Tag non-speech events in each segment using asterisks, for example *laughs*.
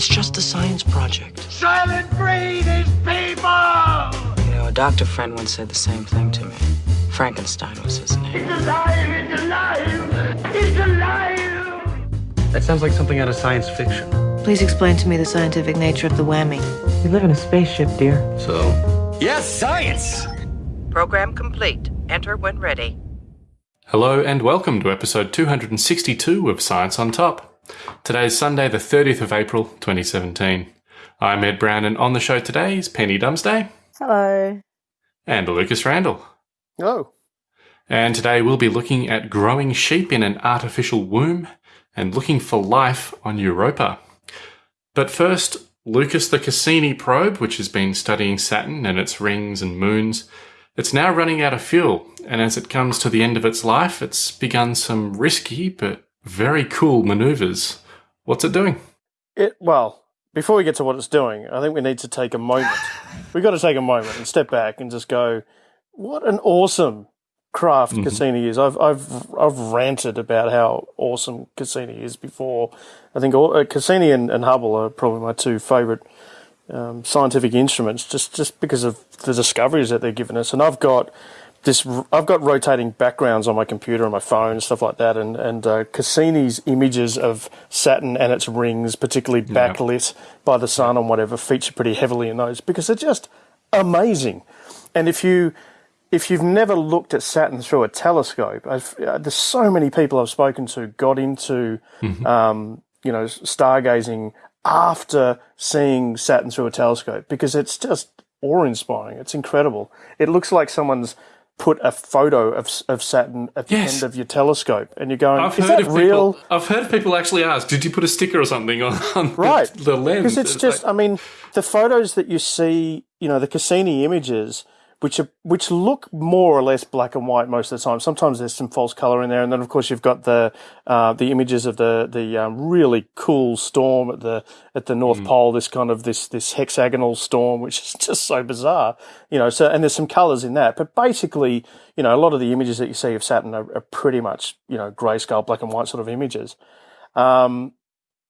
It's just a science project. Soylent Green is people! You know, a doctor friend once said the same thing to me. Frankenstein was his name. It's alive! It's alive! It's alive! That sounds like something out of science fiction. Please explain to me the scientific nature of the whammy. We live in a spaceship, dear. So, yes, science! Program complete. Enter when ready. Hello and welcome to episode 262 of Science on Top. Today is Sunday, the 30th of April, 2017. I'm Ed Brown, and on the show today is Penny Dumsday. Hello. And Lucas Randall. Hello. And today we'll be looking at growing sheep in an artificial womb and looking for life on Europa. But first, Lucas the Cassini probe, which has been studying Saturn and its rings and moons, it's now running out of fuel, and as it comes to the end of its life, it's begun some risky but very cool maneuvers. What's it doing? It well, before we get to what it's doing, I think we need to take a moment. *laughs* We've got to take a moment and step back and just go, what an awesome craft mm-hmm. Cassini is. I've I've I've ranted about how awesome Cassini is before. I think all, uh, Cassini and, and, Hubble are probably my two favorite um, scientific instruments, just just because of the discoveries that they're given us. And I've got this I've got rotating backgrounds on my computer and my phone and stuff like that, and and uh, Cassini's images of Saturn and its rings, particularly backlit yeah. by the sun and whatever, feature pretty heavily in those because they're just amazing. And if you if you've never looked at Saturn through a telescope, uh, there's so many people I've spoken to got into mm-hmm. um, you know stargazing after seeing Saturn through a telescope because it's just awe inspiring. It's incredible. It looks like someone's put a photo of, of Saturn at the yes. end of your telescope, and you're going, I've "Is that real?" People, I've heard people actually ask, "Did you put a sticker or something on, on right. the, the lens?" Because it's, it's, just, like... I mean, the photos that you see, you know, the Cassini images which are, which look more or less black and white most of the time. Sometimes there's some false color in there, and then of course you've got the uh, the images of the the um, really cool storm at the at the North mm. Pole. This kind of this this hexagonal storm, which is *laughs* just so bizarre, you know. So and there's some colors in that, but basically, you know, a lot of the images that you see of Saturn are, are pretty much you know grayscale, black and white sort of images. Um,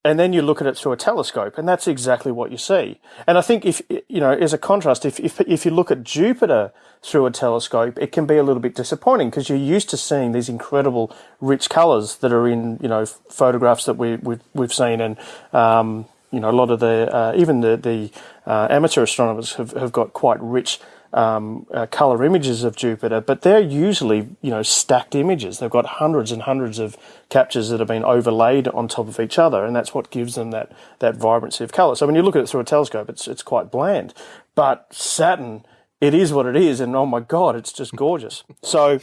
and then you look at it through a telescope, and that's exactly what you see. And I think if you know, as a contrast, if if if you look at Jupiter through a telescope, it can be a little bit disappointing because you're used to seeing these incredible rich colours that are in you know photographs that we we've, we've seen, and um, you know a lot of the uh, even the the uh, amateur astronomers have have got quite rich um, uh, color images of Jupiter, but they're usually you know stacked images. They've got hundreds and hundreds of captures that have been overlaid on top of each other, and that's what gives them that that vibrancy of color. So when you look at it through a telescope, it's it's quite bland. But Saturn, it is what it is, and oh my god, it's just gorgeous. So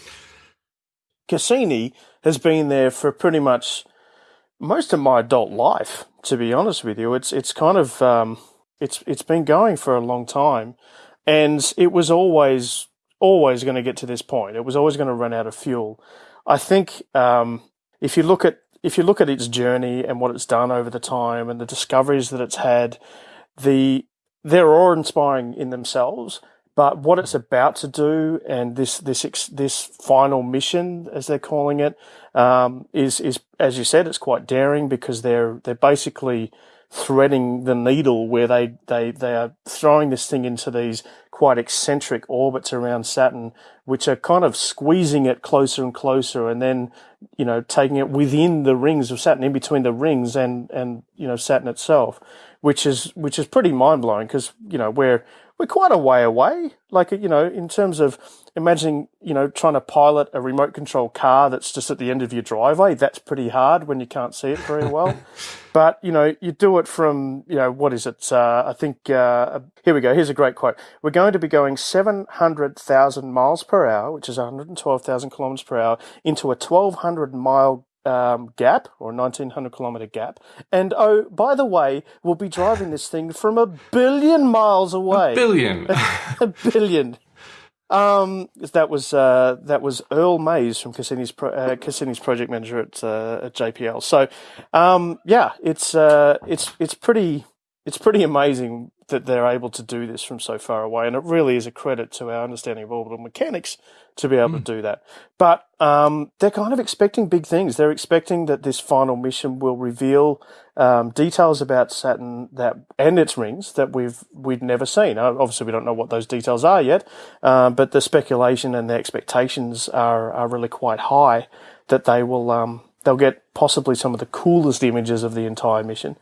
Cassini has been there for pretty much most of my adult life. To be honest with you, it's it's kind of um, it's it's been going for a long time and it was always always going to get to this point. It was always going to run out of fuel. I think um, if you look at if you look at its journey and what it's done over the time and the discoveries that it's had, the they're awe inspiring in themselves. But what it's about to do and this this this final mission, as they're calling it, um, is is as you said, it's quite daring because they're they're basically threading the needle where they, they, they are throwing this thing into these quite eccentric orbits around Saturn, which are kind of squeezing it closer and closer and then, you know, taking it within the rings of Saturn, in between the rings and, and, you know, Saturn itself, which is, which is pretty mind blowing because, you know, we're, we're quite a way away. Like, you know, in terms of imagining, you know, trying to pilot a remote control car that's just at the end of your driveway. That's pretty hard when you can't see it very well. *laughs* but, you know, you do it from, you know, what is it? Uh, I think, uh, here we go. Here's a great quote. We're going to be going 700,000 miles per hour, which is 112,000 kilometers per hour, into a 1200 mile um, gap or 1900 kilometer gap. And oh, by the way, we'll be driving this thing from a billion miles away. A billion. *laughs* a billion. Um, that was uh, that was Earl Maize from Cassini's pro- uh, Cassini's project manager at uh, at JPL. So, um, yeah, it's uh, it's it's pretty it's pretty amazing that they're able to do this from so far away, and it really is a credit to our understanding of orbital mechanics to be able to do that. But um, they're kind of expecting big things. They're expecting that this final mission will reveal um, details about Saturn that and its rings that we've we'd never seen. Uh, obviously, we don't know what those details are yet, uh, but the speculation and the expectations are are really quite high that they will um, they'll get possibly some of the coolest images of the entire mission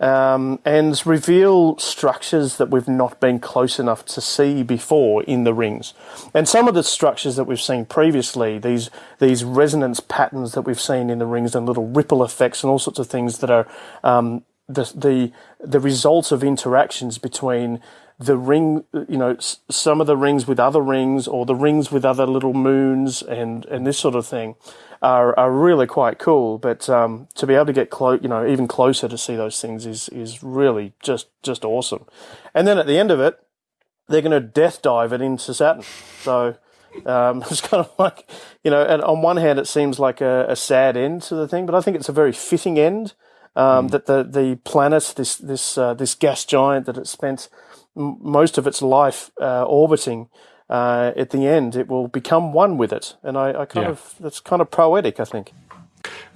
um, and reveal structures that we've not been close enough to see before in the rings. And some of the structures that we've seen previously, these these resonance patterns that we've seen in the rings, and little ripple effects, and all sorts of things that are um, the the the results of interactions between the ring, you know, some of the rings with other rings, or the rings with other little moons, and and this sort of thing are, are really quite cool. But um, to be able to get close, you know, even closer to see those things is is really just just awesome. And then at the end of it, they're going to death dive it into Saturn. So um, *laughs* it's kind of like, you know, and on one hand, it seems like a, a sad end to the thing, but I think it's a very fitting end. Um, mm. That the the planet, this this uh, this gas giant that it spent m- most of its life uh, orbiting, uh, at the end it will become one with it. And I, I kind Yeah. of that's kind of poetic, I think.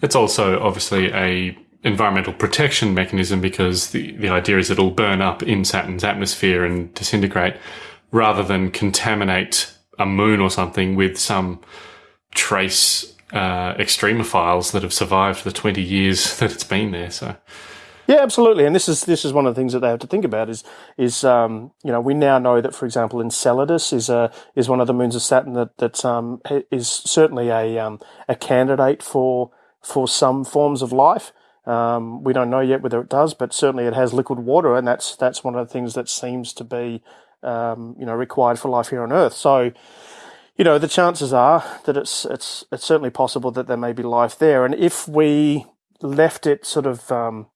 It's also obviously a environmental protection mechanism because the, the idea is it'll burn up in Saturn's atmosphere and disintegrate rather than contaminate a moon or something with some trace uh, extremophiles that have survived the 20 years *laughs* that it's been there. So, Yeah, absolutely. And this is this is one of the things that they have to think about is is um, you know we now know that for example Enceladus is a is one of the moons of Saturn that that um, is certainly a um, a candidate for for some forms of life. Um, we don't know yet whether it does, but certainly it has liquid water, and that's that's one of the things that seems to be um, you know required for life here on Earth. So you know the chances are that it's it's it's certainly possible that there may be life there, and if we left it sort of um,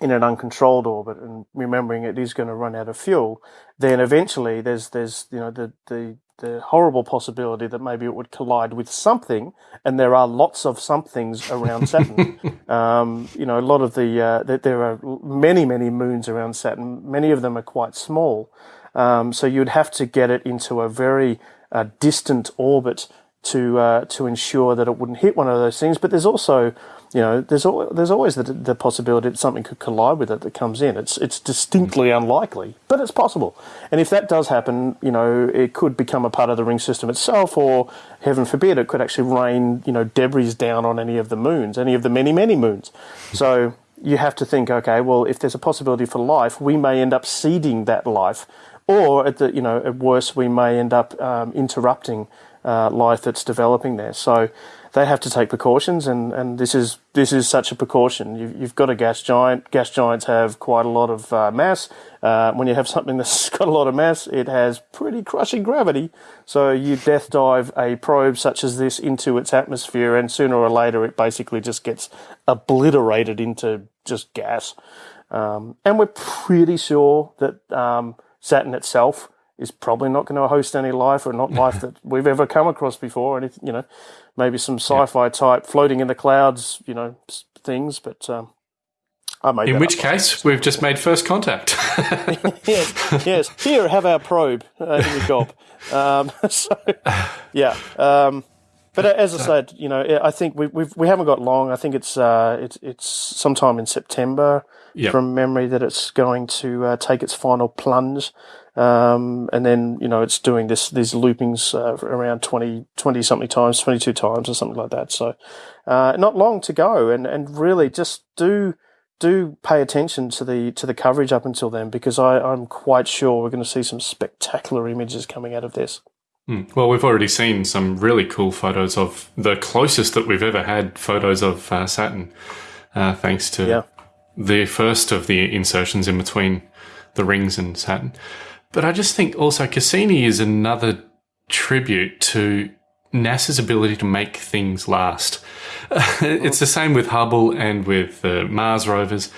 in an uncontrolled orbit and remembering it is going to run out of fuel, then eventually there's there's you know the the the horrible possibility that maybe it would collide with something, and there are lots of somethings around *laughs* Saturn. um, you know, a lot of the uh, that there are many many moons around Saturn. Many of them are quite small, um, so you'd have to get it into a very uh, distant orbit to uh, to ensure that it wouldn't hit one of those things. But there's also, you know, there's al- there's always the, the possibility that something could collide with it that comes in. It's it's distinctly unlikely, but it's possible. And if that does happen, you know, it could become a part of the ring system itself, or heaven forbid, it could actually rain, you know, debris down on any of the moons, any of the many many moons. So you have to think, okay, well, if there's a possibility for life, we may end up seeding that life, or at the you know at worst, we may end up um, interrupting uh, life that's developing there. So they have to take precautions, and, and this is this is such a precaution. You've, you've got a gas giant. Gas giants have quite a lot of uh, mass. Uh, when you have *laughs* something that's got a lot of mass, it has pretty crushing gravity. So you death dive a probe such as this into its atmosphere, and sooner or later, it basically just gets obliterated into just gas. Um, and we're pretty sure that um, Saturn itself is probably not going to host any life or not *laughs* life that we've ever come across before. Anything, you know, maybe some sci-fi type floating in the clouds, you know, things. But um, I made in which case, we've just made first contact. *laughs* yes, yes. Here, have our probe uh, in your gob. Um, *laughs* so, yeah. Um, but as I said, you know, I think we we've, we haven't got long. I think it's uh, it's it's sometime in September Yep. from memory that it's going to uh, take its final plunge. Um, and then, you know, it's doing this, these loopings, uh, around 20, 20 something times, 22 times or something like that. So, uh, not long to go and, and really just do, do pay attention to the, to the coverage up until then because I, I'm quite sure we're going to see some spectacular images coming out of this. Hmm. Well, we've already seen some really cool photos of the closest that we've ever had photos of uh, Saturn, uh, thanks to Yeah. The first of the insertions in between the rings and Saturn. But I just think also Cassini is another tribute to NASA's ability to make things last. *laughs* it's the same with Hubble and with the Mars rovers.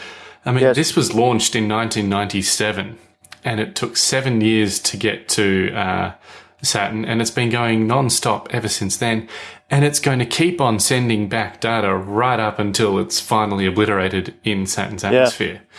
I mean, Yes. this was launched in 1997 and it took seven years to get to uh, Saturn, and it's been going non-stop ever since then. And it's going to keep on sending back data right up until it's finally obliterated in Saturn's atmosphere. Yeah,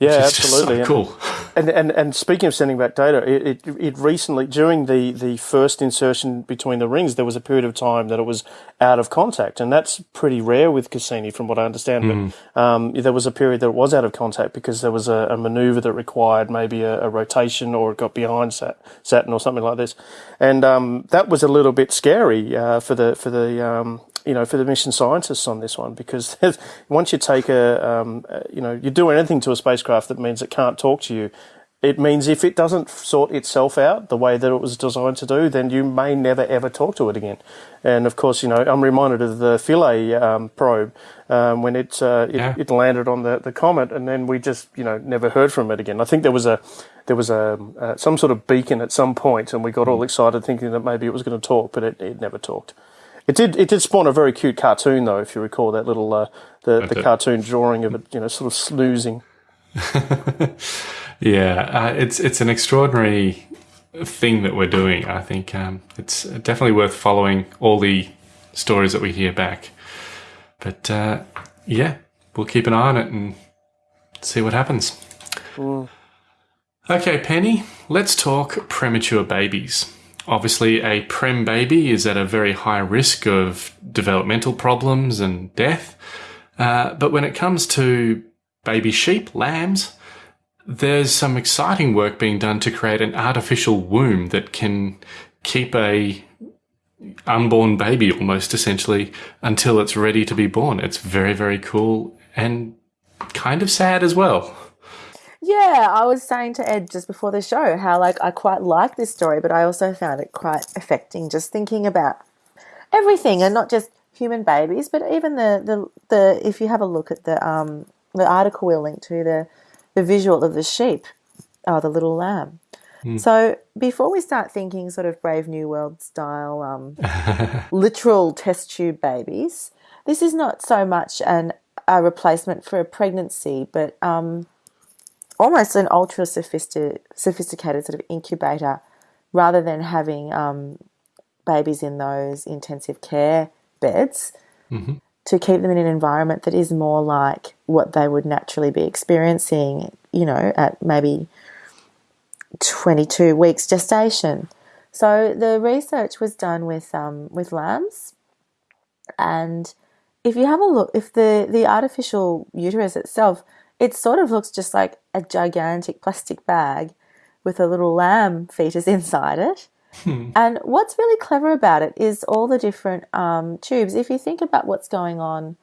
Just absolutely. so And- cool. and, and, and speaking of sending back data, it, it, it recently, during the, the first insertion between the rings, there was a period of time that it was out of contact. And that's pretty rare with Cassini, from what I understand. Mm. But um, there was a period that it was out of contact because there was a, a maneuver that required maybe a, a, rotation or it got behind Sat, Saturn or something like this. And um, that was a little bit scary uh, for the, for the um, you know, for the mission scientists on this one, because once you take a, um, you know, you do anything to a spacecraft that means it can't talk to you, it means if it doesn't sort itself out the way that it was designed to do, then you may never ever talk to it again. And of course, you know, I'm reminded of the Philae um, probe um, when it, uh, it, yeah. it landed on the, the comet, and then we just you know never heard from it again. I think there was a there was a uh, some sort of beacon at some point, and we got all mm. excited thinking that maybe it was going to talk, but it, it never talked. It did. It did spawn a very cute cartoon, though. If you recall that little uh, the the cartoon drawing of it, you know, sort of snoozing. *laughs* yeah, uh, it's it's an extraordinary thing that we're doing. I think um, it's definitely worth following all the stories that we hear back. But uh, yeah, we'll keep an eye on it and see what happens. Mm. Okay, Penny, let's talk premature babies. Obviously, a prem baby is at a very high risk of developmental problems and death. Uh, but when it comes to baby sheep, lambs, there's some exciting work being done to create an artificial womb that can keep a unborn baby almost essentially until it's ready to be born. It's very, very cool and kind of sad as well. Yeah, I was saying to Ed just before the show how like I quite like this story, but I also found it quite affecting just thinking about everything and not just human babies, but even the the, the if you have a look at the um the article we'll link to the the visual of the sheep, oh the little lamb. Mm. So before we start thinking sort of Brave New World style um, *laughs* literal test tube babies, this is not so much an a replacement for a pregnancy, but um, almost an ultra sophisticated sort of incubator rather than having um, babies in those intensive care beds mm-hmm. to keep them in an environment that is more like what they would naturally be experiencing, you know, at maybe 22 weeks gestation. So the research was done with um, with lambs, and if you have a look, if the the artificial uterus itself it sort of looks just like a gigantic plastic bag with a little lamb fetus *laughs* inside it. Hmm. And what's really clever about it is all the different um, tubes. If you think about what's going on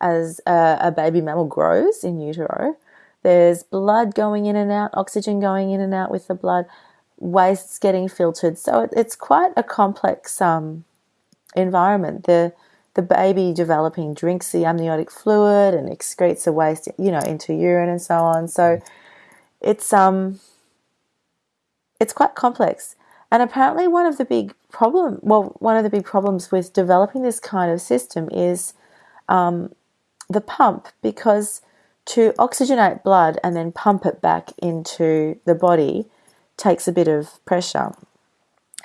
as a, a, baby mammal grows in utero, there's blood going in and out, oxygen going in and out with the blood, wastes getting filtered. So it, it's quite a complex um, environment. The the baby developing drinks the amniotic fluid and excretes the waste, you know, into urine and so on. So it's um it's quite complex. And apparently one of the big problem well, one of the big problems with developing this kind of system is um, the pump because to oxygenate blood and then pump it back into the body takes a bit of pressure.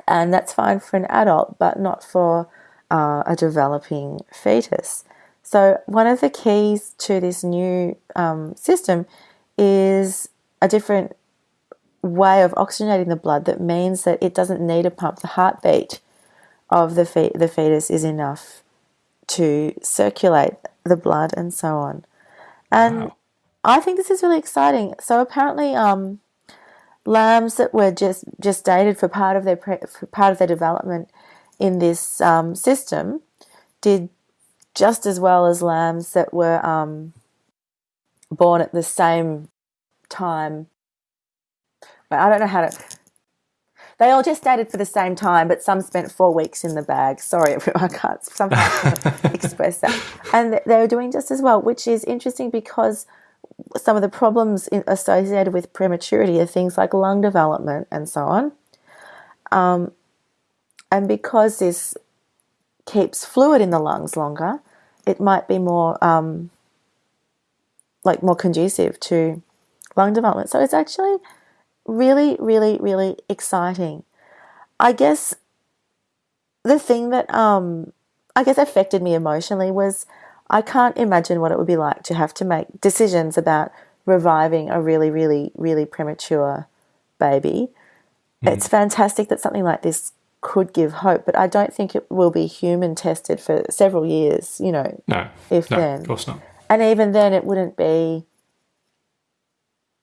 And that's fine for an adult, but not for uh, a developing fetus. So, one of the keys to this new um, system is a different way of oxygenating the blood that means that it doesn't need a pump. The heartbeat of the, fe- the fetus is enough to circulate the blood and so on. And wow. I think this is really exciting. So, apparently, um, lambs that were just gestated for part of their pre- for part of their development in this um, system did just as well as lambs that were um, born at the same time. I don't know how to. They all just gestated for the same time, but some spent four weeks in the bag. Sorry, *laughs* I can't somehow *laughs* express that. And they were doing just as well, which is interesting because some of the problems associated with prematurity are things like lung development and so on. Um, and because this keeps fluid in the lungs longer, it might be more um, like more conducive to lung development. So it's actually really, really, really exciting. I guess the thing that um, I guess affected me emotionally was I can't imagine what it would be like to have to make decisions about reviving a really, really, really premature baby. It's fantastic that something like this could give hope, but I don't think it will be human tested for several years, you know, No, if no, then. of course not. And even then, it wouldn't be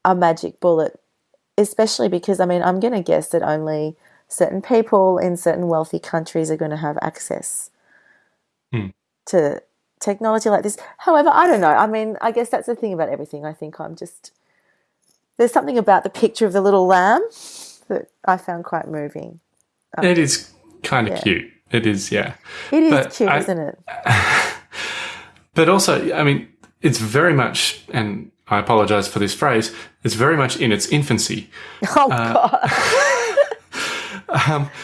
a magic bullet, especially because, I mean, I'm going to guess that only certain people in certain wealthy countries are going to have access Hmm. to technology like this. However, I don't know. I mean, I guess that's the thing about everything. I think I'm just. There's something about the picture of the little lamb that I found quite moving. It is kind of yeah. cute. It is, yeah. It is But cute, I- isn't it? *laughs* But also, I mean, it's very much, and I apologize for this phrase, it's very much in its infancy. *laughs* Oh, Uh, God. *laughs*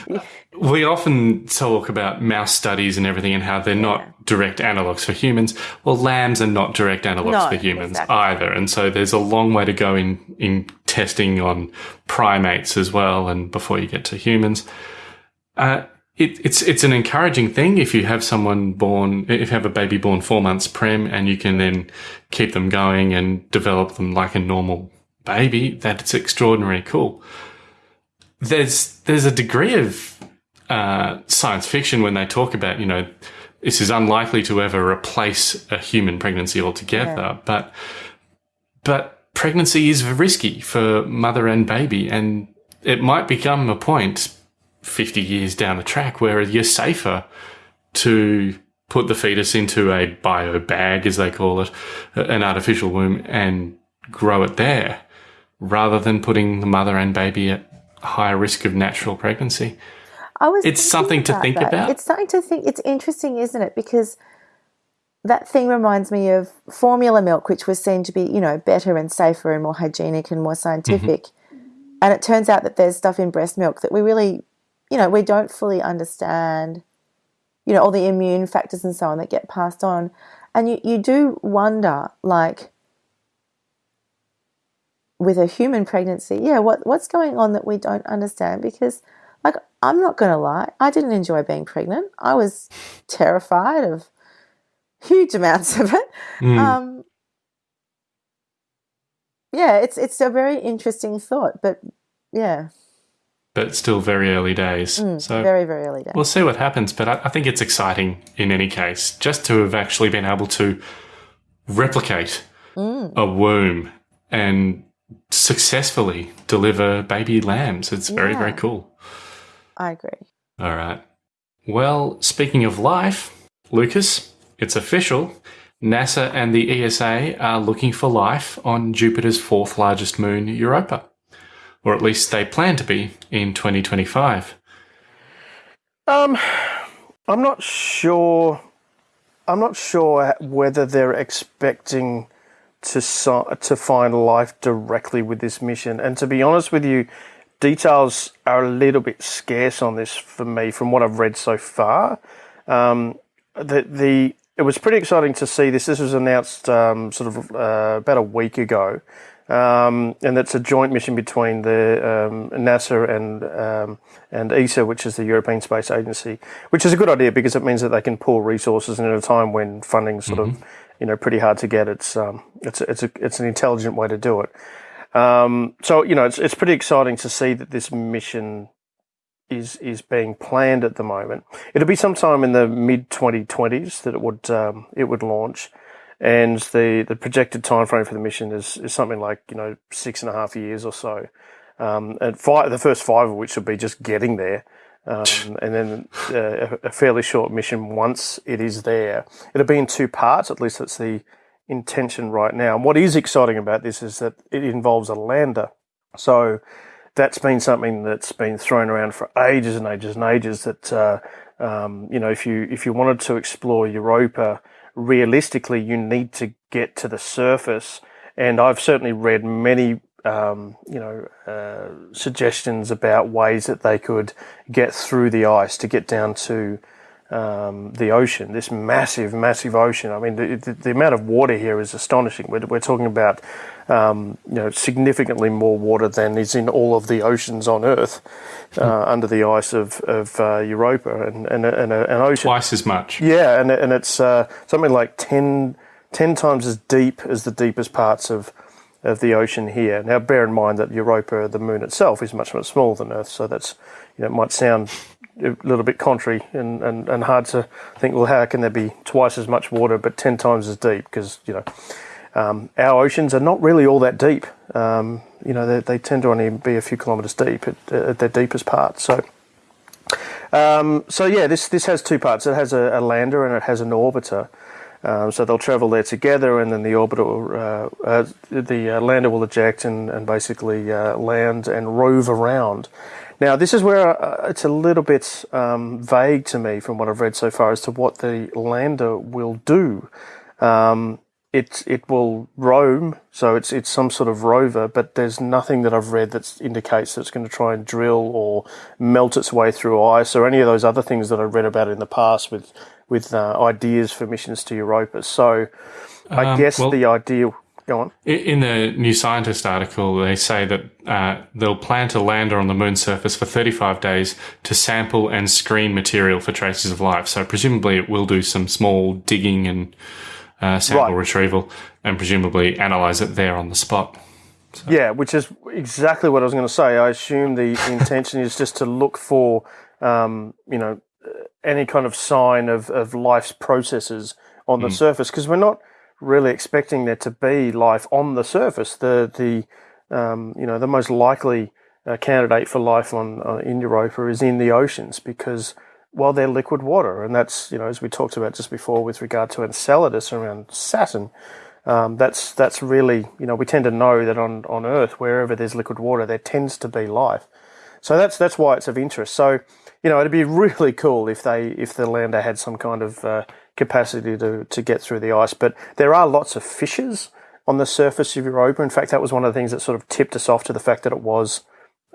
We often talk about mouse studies and everything and how they're not direct analogs for humans. Well, lambs are not direct analogs No, for humans exactly. either. And so there's a long way to go in, in testing on primates as well and before you get to humans. Uh, it, it's it's an encouraging thing if you have someone born, if you have a baby born four months prem, and you can then keep them going and develop them like a normal baby. That's extraordinarily cool. There's there's a degree of uh, science fiction when they talk about you know this is unlikely to ever replace a human pregnancy altogether, but but pregnancy is risky for mother and baby, and it might become a point 50 years down the track where you're safer to put the fetus into a bio bag, as they call it, an artificial womb, and grow it there rather than putting the mother and baby at higher risk of natural pregnancy. I was It's something to think that. about. It's something to think. It's interesting, isn't it? Because that thing reminds me of formula milk, which was seen to be, you know, better and safer and more hygienic and more scientific. Mm-hmm. And it turns out that there's stuff in breast milk that we really, you know, we don't fully understand. You know, all the immune factors and so on that get passed on, and you you do wonder, like. With a human pregnancy, yeah, what what's going on that we don't understand? Because like I'm not going to lie, I didn't enjoy being pregnant. I was terrified of huge *laughs* amounts of it. Mm. Um, yeah, it's it's a very interesting thought, but yeah, but still very early days. so Mm, very very early days. we'll see what happens. But I, I think it's exciting in any case, just to have actually been able to replicate Mm. a womb and successfully deliver baby lambs. It's very, Yeah. very cool. I agree. All right. Well, speaking of life, Lucas, it's official. NASA and the ESA are looking for life on Jupiter's fourth largest moon, Europa. Or at least they plan to be in 2025. Um, I'm not sure. I'm not sure whether they're expecting to to find life directly with this mission. And to be honest with you, details are a little bit scarce on this for me, from what I've read so far. Um, the the it was pretty exciting to see this. This was announced um, sort of uh, about a week ago, um, and it's a joint mission between the um, NASA and um, and ESA, which is the European Space Agency, which is a good idea because it means that they can pool resources, and at a time when funding's sort of you know pretty hard to get, it's um, it's it's a, it's an intelligent way to do it. Um, so you know it's it's pretty exciting to see that this mission is is being planned at the moment. It'll be sometime in the mid 2020s that it would um, it would launch, and the the projected timeframe for the mission is is something like you know six and a half years or so. Um, and five, the first five of which will be just getting there, um, and then uh, a, a fairly short mission once it is there. It'll be in two parts, at least that's the intention right now. And what is exciting about this is that it involves a lander. So that's been something that's been thrown around for ages and ages and ages. That uh, um, you know, if you if you wanted to explore Europa realistically, you need to get to the surface. And I've certainly read many um, you know uh, suggestions about ways that they could get through the ice to get down to um, the ocean, this massive, massive ocean. I mean, the, the, the amount of water here is astonishing. We're, we're talking about, um, you know, significantly more water than is in all of the oceans on Earth uh, under the ice of, of uh, Europa and, and, and a- an ocean. Twice as much. Yeah, and, and it's uh, something like 10, 10 times as deep as the deepest parts of of the ocean here. Now, bear in mind that Europa, the moon itself, is much much smaller than Earth, so that's you know it might sound a little bit contrary and, and, and hard to think. Well, how can there be twice as much water but ten times as deep? Because you know um, our oceans are not really all that deep. Um, you know they, they, tend to only be a few kilometres deep at, at their deepest part. So. Um, so yeah, this this has two parts. It has a, a lander and it has an orbiter. Um, so they'll travel there together, and then the orbiter, uh, uh, the uh, lander will eject and, and basically uh, land and rove around. Now, this is where uh, it's a little bit um, vague to me from what I've read so far as to what the lander will do. Um, it it will roam, so it's it's some sort of rover, but there's nothing that I've read that indicates that it's going to try and drill or melt its way through ice or any of those other things that I read about in the past with with uh, ideas for missions to Europa. So I um, guess well, the ideal. Go on. In the New Scientist article, they say that uh, they'll plant a lander on the moon's surface for 35 days to sample and screen material for traces of life. So presumably it will do some small digging and uh, sample right. retrieval and presumably analyze it there on the spot. So. Yeah, which is exactly what I was going to say. I assume the *laughs* intention is just to look for, um, you know, any kind of sign of, of life's processes on the mm. surface because we're not really expecting there to be life on the surface. The the um, you know the most likely uh, candidate for life on uh, in Europa is in the oceans because well, they're liquid water, and that's you know as we talked about just before with regard to Enceladus around Saturn. Um, that's that's really you know we tend to know that on, on Earth wherever there's liquid water there tends to be life, so that's that's why it's of interest. So you know it'd be *laughs* really cool if they if the lander had some kind of uh, capacity to to get through the ice. But there are lots of fissures on the surface of Europa. In fact, that was one of the things that sort of tipped us off to the fact that it was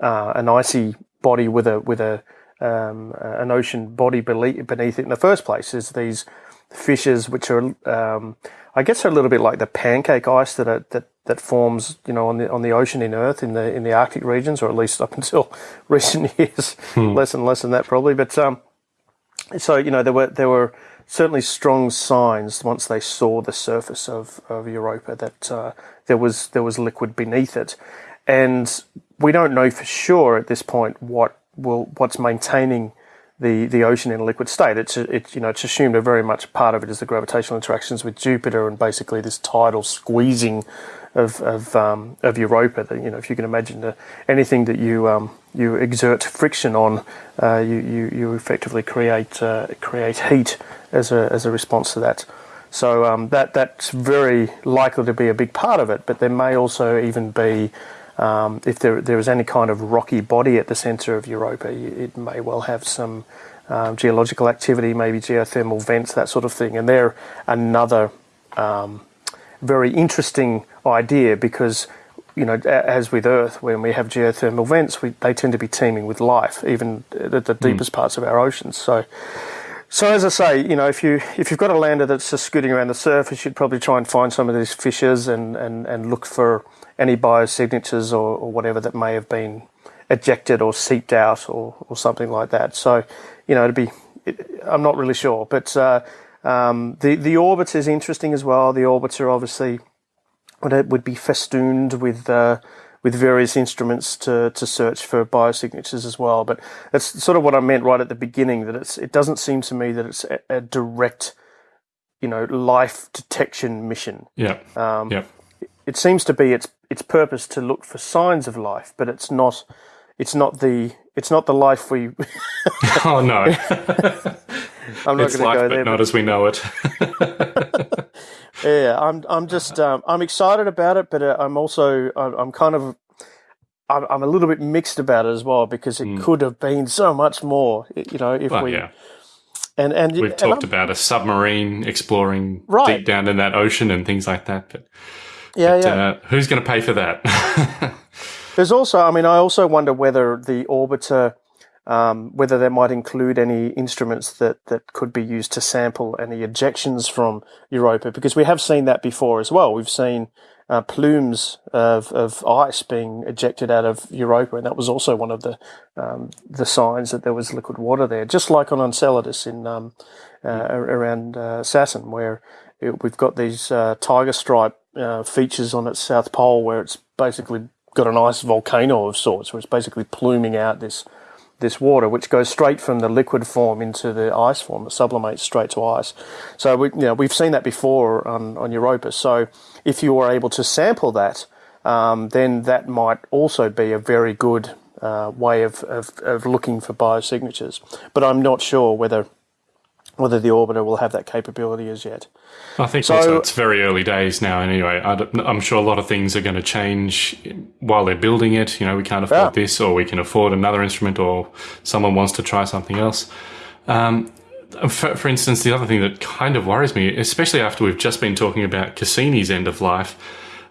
uh, an icy body with a with a um, an ocean body beneath it in the first place. Is these fissures which are, um, I guess, are a little bit like the pancake ice that are, that that forms, you know, on the on the ocean in Earth in the in the Arctic regions, or at least up *laughs* until recent years, hmm. less and less than that probably. But um, so you know, there were there were certainly strong signs once they saw the surface of, of Europa that uh, there was there was liquid beneath it, and we don't know for sure at this point what will what's maintaining the, the ocean in a liquid state. It's it, you know it's assumed a very much part of it is the gravitational interactions with Jupiter and basically this tidal squeezing of of, um, of Europa. That you know if you can imagine the, anything that you um, you exert friction on, uh, you, you you effectively create uh, create heat as a as a response to that. So um, that that's very likely to be a big part of it. But there may also even be um, if there, there is any kind of rocky body at the centre of Europa, it may well have some um, geological activity, maybe geothermal vents, that sort of thing. And they're another um, very interesting idea because, you know, as with Earth, when we have geothermal vents, we, they tend to be teeming with life, even at the hmm. deepest mm. parts of our oceans. So, so as I say, you know, if you if you've got a lander that's just scooting around the surface, you'd probably try and find some of these fissures and, and, and look for any biosignatures or, or whatever that may have been ejected or seeped out or, or something like that. So, you know, it'd be, it, I'm not really sure. But uh, um, the, the orbiter is interesting as well. The orbiter obviously would, would be festooned with, uh, with various instruments to, to search for biosignatures as well. But that's sort of what I meant right at the beginning, that it's, it doesn't seem to me that it's a, a direct, you know, life detection mission. Yeah. Um, yeah. It seems to be its its purpose to look for signs of life, but it's not it's not the it's not the life we. *laughs* oh no! *laughs* I'm not going to go there. But not as we know it. *laughs* yeah, I'm. I'm just. Um, I'm excited about it, but uh, I'm also. I'm, I'm kind of. I'm, I'm, a little bit mixed about it as well because it mm. could have been so much more. You know, if well, we. Yeah. And and we've and talked I'm, about a submarine exploring right. deep down in that ocean and things like that, but yeah, but, yeah. Uh, who's going to pay for that? *laughs* There's also, I mean, I also wonder whether the orbiter, um, whether they might include any instruments that, that could be used to sample any ejections from Europa, because we have seen that before as well. We've seen uh, plumes of, of ice being ejected out of Europa, and that was also one of the um, the signs that there was liquid water there, just like on Enceladus in um, uh, around uh, Saturn, where it, we've got these uh, tiger stripe uh, features on its south pole where it's basically got an ice volcano of sorts, where it's basically pluming out this this water, which goes straight from the liquid form into the ice form. It sublimates straight to ice. So we, you know, we've seen that before on, on Europa. So if you were able to sample that, um, then that might also be a very good uh, way of, of, of looking for biosignatures. But I'm not sure whether whether the orbiter will have that capability as yet. I think So- also it's very early days now. Anyway, I am sure a lot of things are going to change while they're building it. You know, we can't afford Yeah. this, or we can afford another instrument, or someone wants to try something else. Um, for, for instance, the other thing that kind of worries me, especially after we've just been talking about Cassini's end of life,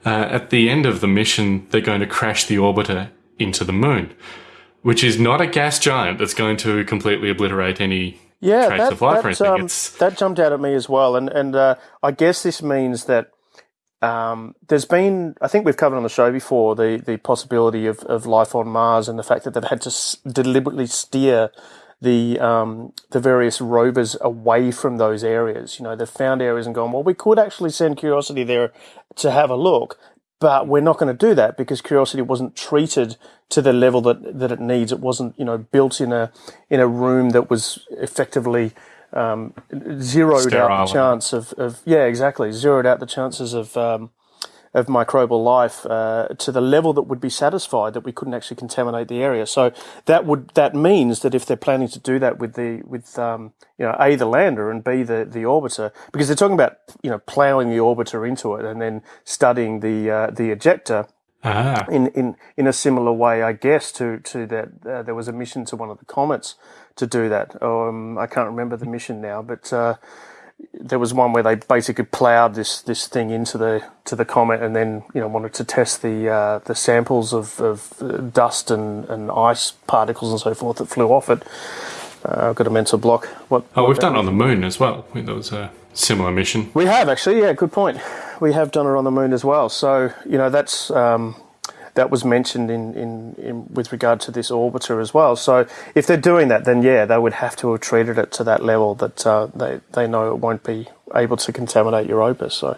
uh, at the end of the mission, they're going to crash the orbiter into the moon, which is not a gas giant that's going to completely obliterate any yeah, traits that, of life that, um, that jumped out at me as well, and and uh, I guess this means that um, there's been I think we've covered on the show before the the possibility of, of life on Mars and the fact that they've had to s- deliberately steer the um, the various rovers away from those areas. You know, they've found areas and gone, well, we could actually send Curiosity there to have a look, but we're not going to do that because Curiosity wasn't treated to the level that, that it needs. It wasn't, you know, built in a in a room that was effectively um, zeroed Sterile. out the chance of, of yeah, exactly, zeroed out the chances of um, of microbial life uh, to the level that would be satisfied that we couldn't actually contaminate the area. So that would that means that if they're planning to do that with the with um, you know a the lander and b the the orbiter because they're talking about you know plowing the orbiter into it and then studying the uh, the ejecta ah, in, in, in a similar way, I guess, to, to that. Uh, there was a mission to one of the comets to do that. Um, I can't remember the mission now, but uh, there was one where they basically ploughed this, this thing into the to the comet, and then you know wanted to test the uh, the samples of, of uh, dust and, and ice particles and so forth that flew off it. Uh, I've got a mental block. What? oh, what we've done it on the moon as well. That was a similar mission. we have actually, yeah, good point. We have done it on the moon as well. So you know that's um, that was mentioned in, in, in with regard to this orbiter as well. So if they're doing that, then yeah, they would have to have treated it to that level that uh, they they know it won't be able to contaminate Europa. So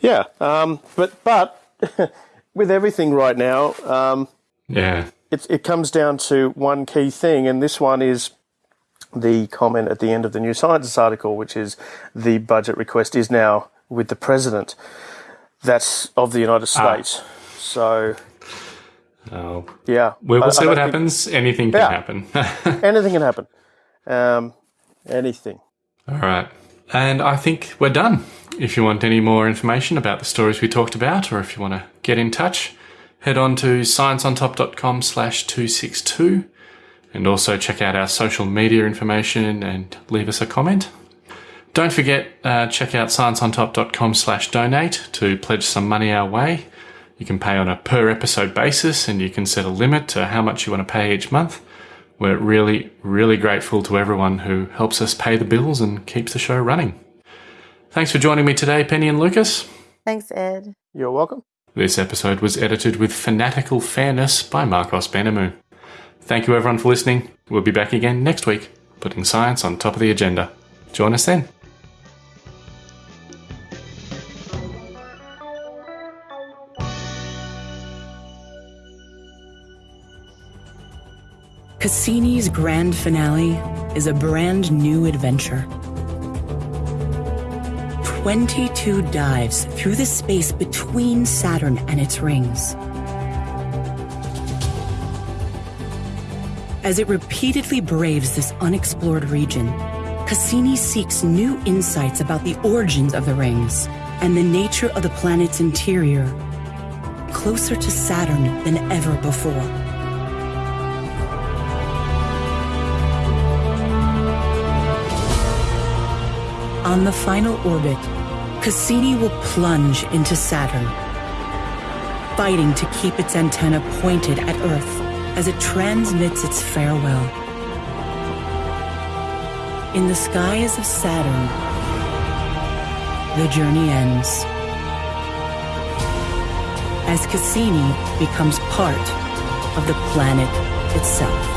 yeah, um, but but *laughs* with everything right now, um, Yeah. it, it comes down to one key thing, and this one is the comment at the end of the New Scientist article, which is the budget request is now with the president. That's of the United States. So Oh, yeah, We will I see what think- happens. Anything can Yeah. happen. *laughs* Anything can happen. Um, anything. All right. And I think we're done. If you want any more information about the stories we talked about, or if you want to get in touch, head on to scienceontop.com slash 262 and also check out our social media information and leave us a comment. Don't forget, uh, check out scienceontop.com slash donate to pledge some money our way. You can pay on a per episode basis and you can set a limit to how much you want to pay each month. We're really, really grateful to everyone who helps us pay the bills and keeps the show running. Thanks for joining me today, Penny and Lucas. Thanks, Ed. You're welcome. This episode was edited with fanatical fairness by Marcos Benamu. Thank you everyone for listening. We'll be back again next week, putting science on top of the agenda. Join us then. Cassini's grand finale is a brand new adventure. 22 dives through the space between Saturn and its rings. As it repeatedly braves this unexplored region, Cassini seeks new insights about the origins of the rings and the nature of the planet's interior, closer to Saturn than ever before. On the final orbit, Cassini will plunge into Saturn, fighting to keep its antenna pointed at Earth as it transmits its farewell. In the skies of Saturn, the journey ends. As Cassini becomes part of the planet itself.